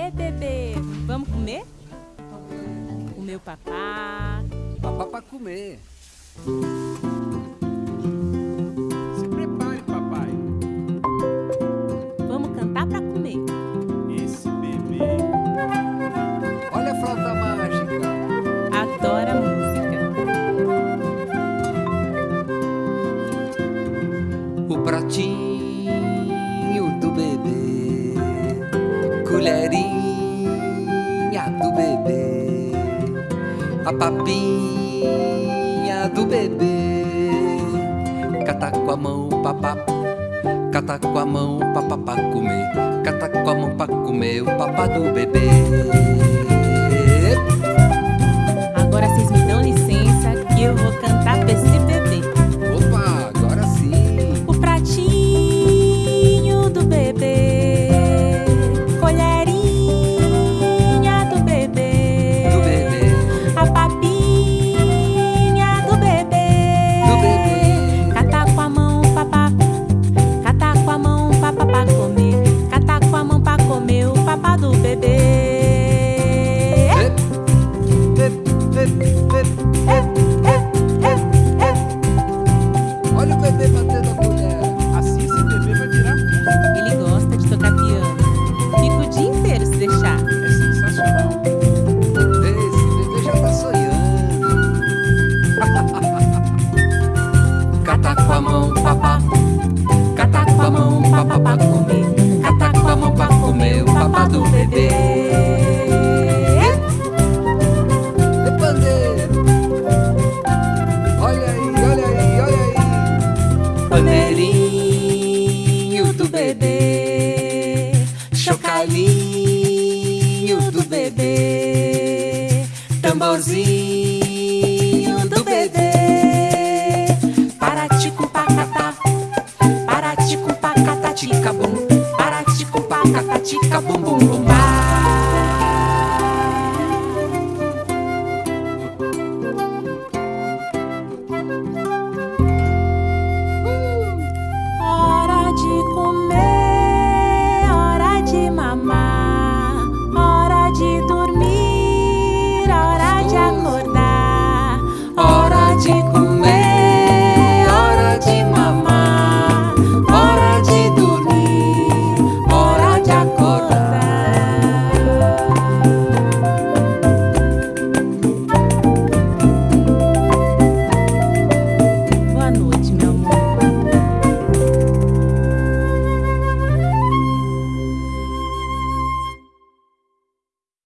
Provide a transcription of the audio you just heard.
Ei, bebê, vamos comer? O papá. Papá pra comer. Se prepare, papai. Vamos cantar pra comer. Esse bebê. Olha a flauta mágica. Adora música. O pratinho Colherinha do bebê. A papinha do bebê. Cata com a mão, papá. Cata com a mão, papá pra comer. Cata com a mão pra comer o papá do bebê. Tamborzinho do bebê. Paratico pacatá. Paratico pacatatica bum. Paratico pacatica bum bum bum.